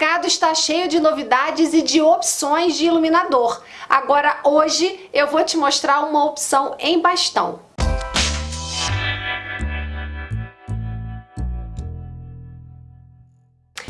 mercado está cheio de novidades e de opções de iluminador. Agora hoje eu vou te mostrar uma opção em bastão.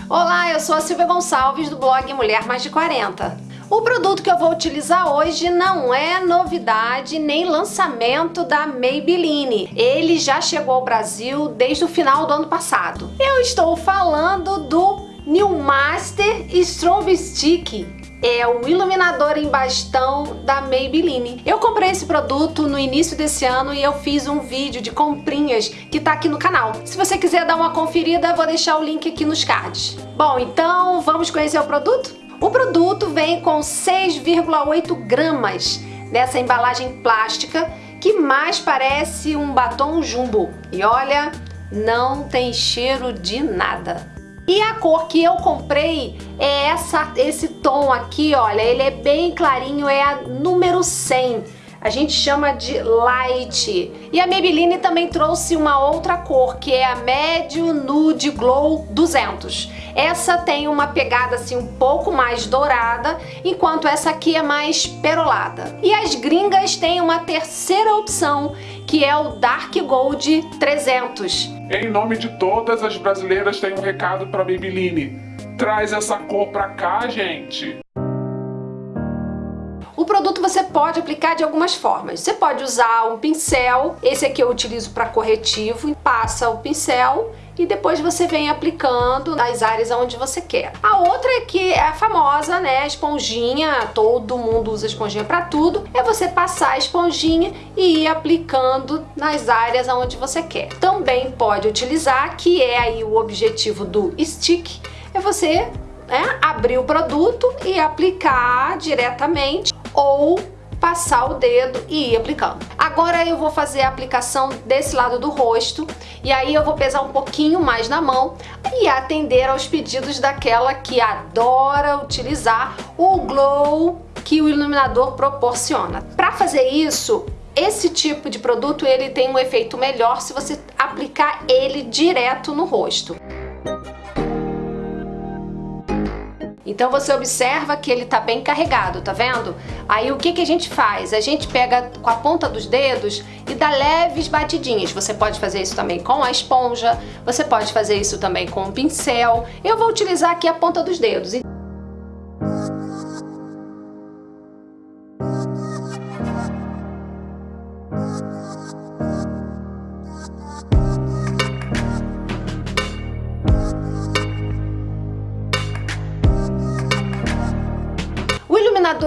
Olá, eu sou a Silvia Gonçalves do blog Mulher Mais de 40. O produto que eu vou utilizar hoje não é novidade nem lançamento da Maybelline. Ele já chegou ao Brasil desde o final do ano passado. Eu estou falando do New Master Strobe Stick é o iluminador em bastão da Maybelline. Eu comprei esse produto no início desse ano e eu fiz um vídeo de comprinhas que tá aqui no canal. Se você quiser dar uma conferida, vou deixar o link aqui nos cards. Bom, então vamos conhecer o produto? O produto vem com 6,8 gramas dessa embalagem plástica que mais parece um batom jumbo. E olha, não tem cheiro de nada. E a cor que eu comprei é essa, esse tom aqui, olha, ele é bem clarinho, é a número 100. A gente chama de Light. E a Maybelline também trouxe uma outra cor, que é a Médio Nude Glow 200. Essa tem uma pegada assim um pouco mais dourada, enquanto essa aqui é mais perolada. E as gringas têm uma terceira opção, que é o Dark Gold 300. Em nome de todas as brasileiras, tem um recado para Maybelline. Traz essa cor pra cá, gente! O produto você pode aplicar de algumas formas. Você pode usar um pincel, esse aqui eu utilizo para corretivo, passa o pincel e depois você vem aplicando nas áreas onde você quer. A outra é que é a famosa, né, esponjinha, todo mundo usa esponjinha para tudo, é você passar a esponjinha e ir aplicando nas áreas onde você quer. Também pode utilizar, que é aí o objetivo do stick, é você né, abrir o produto e aplicar diretamente ou passar o dedo e ir aplicando. Agora eu vou fazer a aplicação desse lado do rosto e aí eu vou pesar um pouquinho mais na mão e atender aos pedidos daquela que adora utilizar o glow que o iluminador proporciona. Para fazer isso, esse tipo de produto ele tem um efeito melhor se você aplicar ele direto no rosto. Então você observa que ele tá bem carregado, tá vendo? Aí o que, que a gente faz? A gente pega com a ponta dos dedos e dá leves batidinhas. Você pode fazer isso também com a esponja, você pode fazer isso também com o pincel. Eu vou utilizar aqui a ponta dos dedos.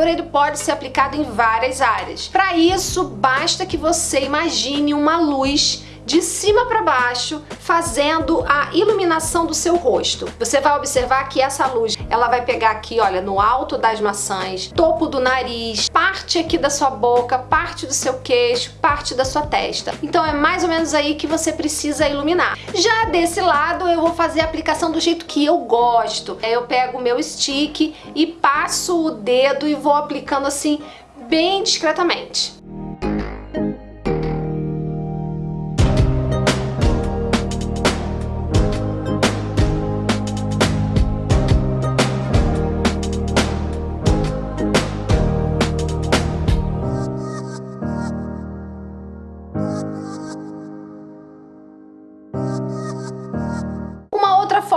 Ele pode ser aplicado em várias áreas. Para isso, basta que você imagine uma luz de cima para baixo, fazendo a iluminação do seu rosto. Você vai observar que essa luz, ela vai pegar aqui, olha, no alto das maçãs, topo do nariz, parte aqui da sua boca, parte do seu queixo, parte da sua testa. Então é mais ou menos aí que você precisa iluminar. Já desse lado, eu vou fazer a aplicação do jeito que eu gosto. Eu pego o meu stick e passo o dedo e vou aplicando assim bem discretamente.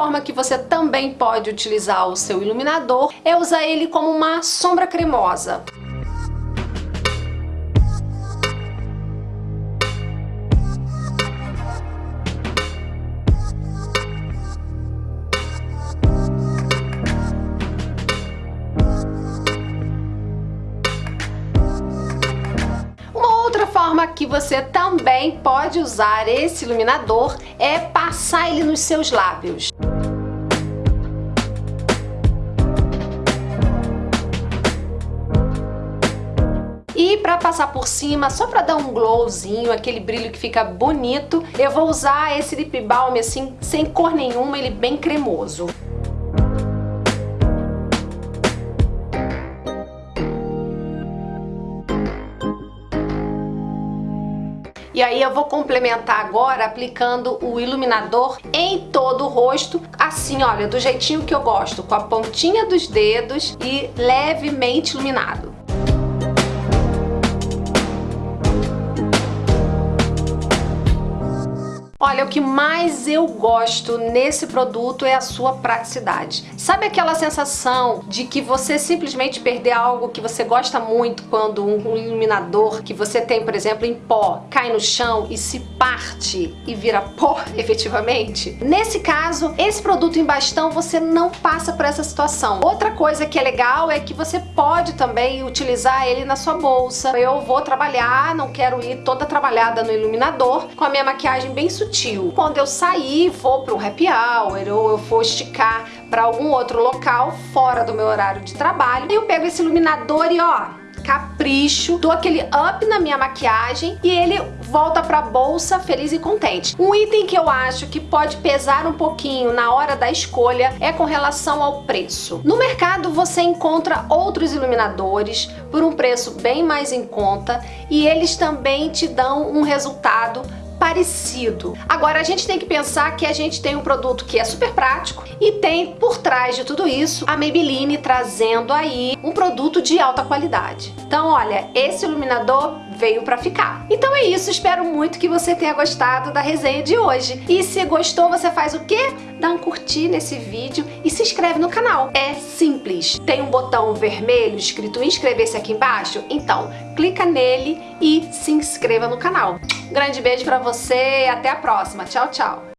Forma que você também pode utilizar o seu iluminador é usar ele como uma sombra cremosa. forma que você também pode usar esse iluminador é passar ele nos seus lábios. Para passar por cima, só para dar um glowzinho, aquele brilho que fica bonito, eu vou usar esse lip balm assim, sem cor nenhuma, ele bem cremoso. E aí eu vou complementar agora aplicando o iluminador em todo o rosto, assim, olha, do jeitinho que eu gosto, com a pontinha dos dedos e levemente iluminado. Olha, o que mais eu gosto nesse produto é a sua praticidade. Sabe aquela sensação de que você simplesmente perder algo que você gosta muito quando um iluminador que você tem, por exemplo, em pó, cai no chão e se parte e vira pó efetivamente? Nesse caso, esse produto em bastão você não passa por essa situação. Outra coisa que é legal é que você pode também utilizar ele na sua bolsa. Eu vou trabalhar, não quero ir toda trabalhada no iluminador, com a minha maquiagem bem sutil sutil. Quando eu sair, for para um happy hour ou eu for esticar para algum outro local fora do meu horário de trabalho, eu pego esse iluminador e ó, capricho, dou aquele up na minha maquiagem e ele volta pra bolsa feliz e contente. Um item que eu acho que pode pesar um pouquinho na hora da escolha é com relação ao preço. No mercado você encontra outros iluminadores por um preço bem mais em conta e eles também te dão um resultado parecido. Agora a gente tem que pensar que a gente tem um produto que é super prático e tem por trás de tudo isso a Maybelline trazendo aí um produto de alta qualidade. Então olha, esse iluminador veio para ficar. Então é isso, espero muito que você tenha gostado da resenha de hoje. E se gostou, você faz o quê? Dá um curtir nesse vídeo e se inscreve no canal. É simples. Tem um botão vermelho escrito inscrever-se aqui embaixo? Então, clica nele e se inscreva no canal. Grande beijo para você e até a próxima. Tchau, tchau!